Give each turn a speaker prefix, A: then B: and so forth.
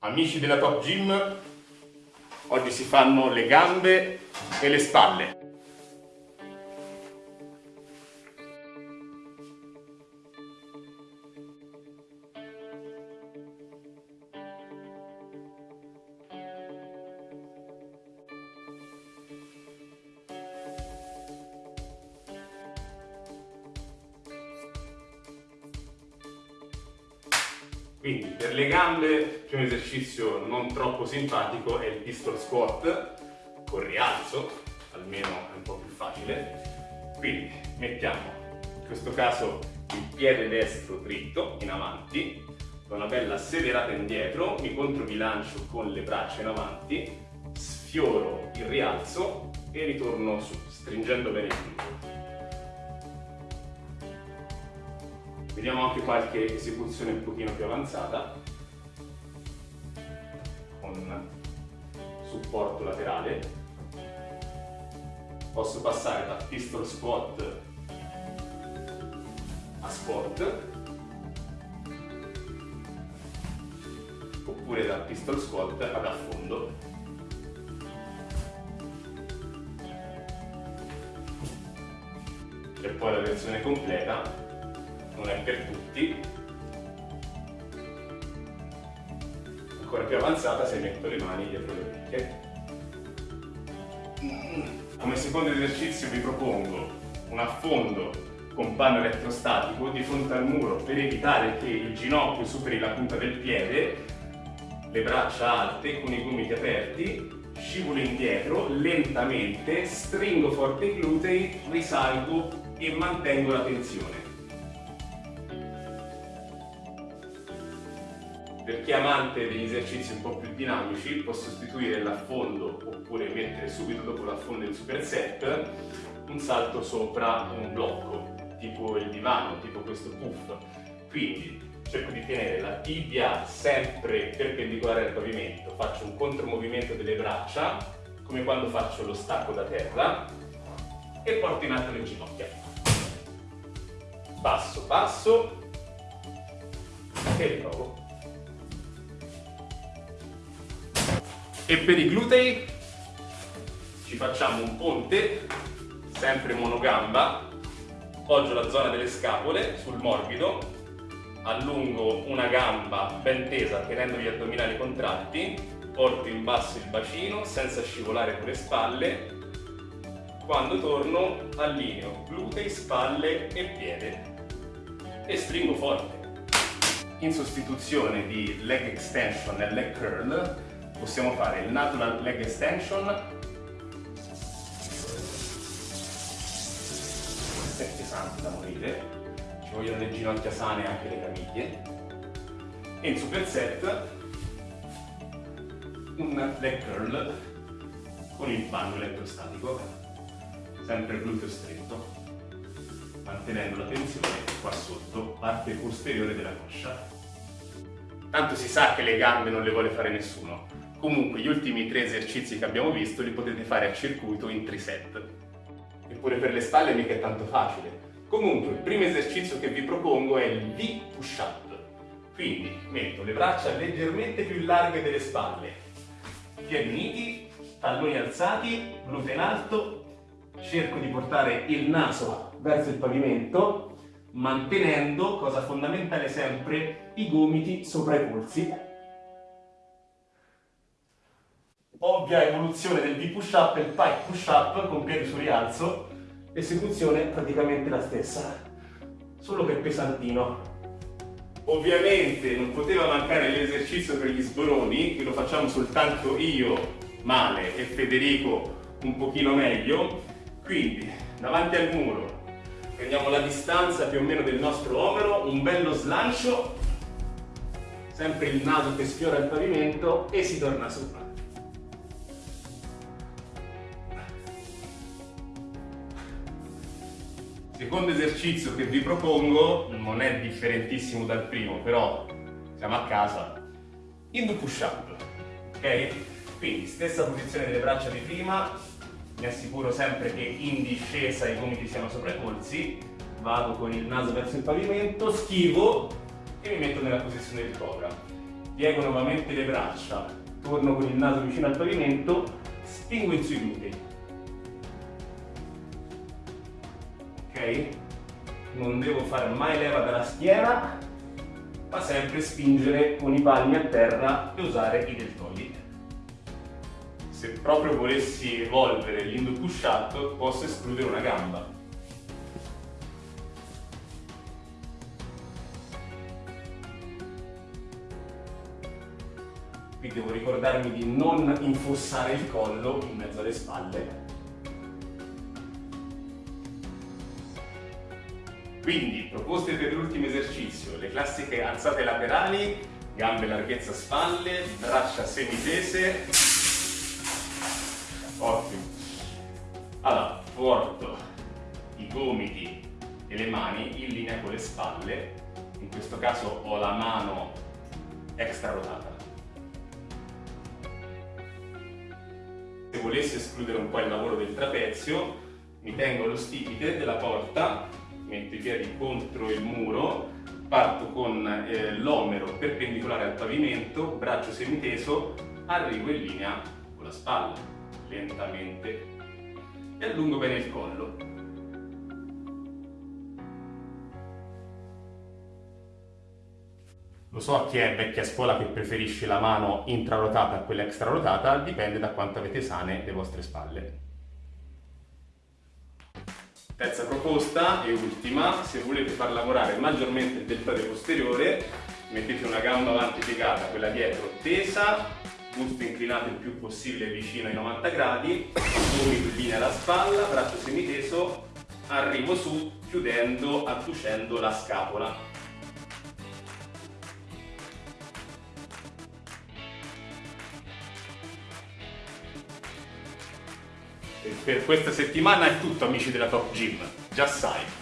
A: Amici della Top Gym, oggi si fanno le gambe e le spalle. Quindi per le gambe c'è un esercizio non troppo simpatico, è il pistol squat con rialzo, almeno è un po' più facile. Quindi mettiamo in questo caso il piede destro dritto in avanti, con una bella sederata indietro, mi controbilancio con le braccia in avanti, sfioro il rialzo e ritorno su, stringendo bene il gluteo. Vediamo anche qualche esecuzione un pochino più avanzata con supporto laterale. Posso passare da pistol squat a sport oppure da pistol squat ad affondo. E poi la versione completa non è per tutti. Ancora più avanzata se metto le mani dietro le orecchie. Come secondo esercizio vi propongo un affondo con panno elettrostatico di fronte al muro per evitare che il ginocchio superi la punta del piede, le braccia alte con i gomiti aperti, scivolo indietro lentamente, stringo forte i glutei, risalgo e mantengo la tensione. Per chi è amante degli esercizi un po' più dinamici può sostituire l'affondo oppure mettere subito dopo l'affondo in superset un salto sopra un blocco, tipo il divano, tipo questo puff. Quindi cerco di tenere la tibia sempre perpendicolare al pavimento, faccio un contromovimento delle braccia, come quando faccio lo stacco da terra, e porto in alto le ginocchia. Passo, passo, e riprovo. E per i glutei ci facciamo un ponte, sempre monogamba, poggio la zona delle scapole sul morbido, allungo una gamba ben tesa tenendo gli addominali contratti, porto in basso il bacino senza scivolare con le spalle, quando torno allineo glutei, spalle e piede e stringo forte. In sostituzione di leg extension e leg curl possiamo fare il natural leg extension. È pesante da morire. Ci vogliono le ginocchia sane e anche le caviglie e in superset un leg curl con il panno elettrostatico. Sempre gluteo stretto. Mantenendo la tensione qua sotto parte posteriore della coscia. Tanto si sa che le gambe non le vuole fare nessuno Comunque gli ultimi tre esercizi che abbiamo visto li potete fare a circuito in triset. Eppure per le spalle mica è tanto facile. Comunque il primo esercizio che vi propongo è il V push-up. Quindi metto le braccia leggermente più larghe delle spalle, piedi uniti, talloni alzati, glute in alto, cerco di portare il naso verso il pavimento, mantenendo, cosa fondamentale sempre, i gomiti sopra i polsi ovvia evoluzione del V-push-up e il pike push-up con piedi su rialzo, esecuzione praticamente la stessa, solo che pesantino. Ovviamente non poteva mancare l'esercizio per gli sboroni, che lo facciamo soltanto io, Male, e Federico un pochino meglio, quindi davanti al muro prendiamo la distanza più o meno del nostro omero, un bello slancio, sempre il naso che sfiora il pavimento e si torna sopra. Secondo esercizio che vi propongo non è differentissimo dal primo, però siamo a casa. Hindu push up, ok? Quindi stessa posizione delle braccia di prima, mi assicuro sempre che in discesa i gomiti siano sopra i polsi, vado con il naso verso il pavimento, schivo e mi metto nella posizione di cobra. piego nuovamente le braccia, torno con il naso vicino al pavimento, spingo in sui glutei. Non devo fare mai leva dalla schiena, ma sempre spingere con i palmi a terra e usare i deltoidi. Se proprio volessi evolvere l'indo push up, posso escludere una gamba. Qui devo ricordarmi di non infossare il collo in mezzo alle spalle. Quindi, proposte per l'ultimo esercizio, le classiche alzate laterali, gambe larghezza spalle, braccia semitese. Ottimo. Allora, porto i gomiti e le mani in linea con le spalle. In questo caso ho la mano extra rotata. Se volessi escludere un po' il lavoro del trapezio, mi tengo lo stipite della porta metto i piedi contro il muro, parto con eh, l'omero perpendicolare al pavimento, braccio semiteso, arrivo in linea con la spalla, lentamente, e allungo bene il collo. Lo so chi è vecchia scuola che preferisce la mano intrarotata a quella extrarotata, dipende da quanto avete sane le vostre spalle. Terza proposta e ultima, se volete far lavorare maggiormente il deltoide posteriore, mettete una gamba avanti piegata, quella dietro tesa, busto inclinato il più possibile vicino ai 90 gradi, gomito in linea alla spalla, braccio semiteso, arrivo su chiudendo, adducendo la scapola. Per questa settimana è tutto amici della Top Gym, già sai.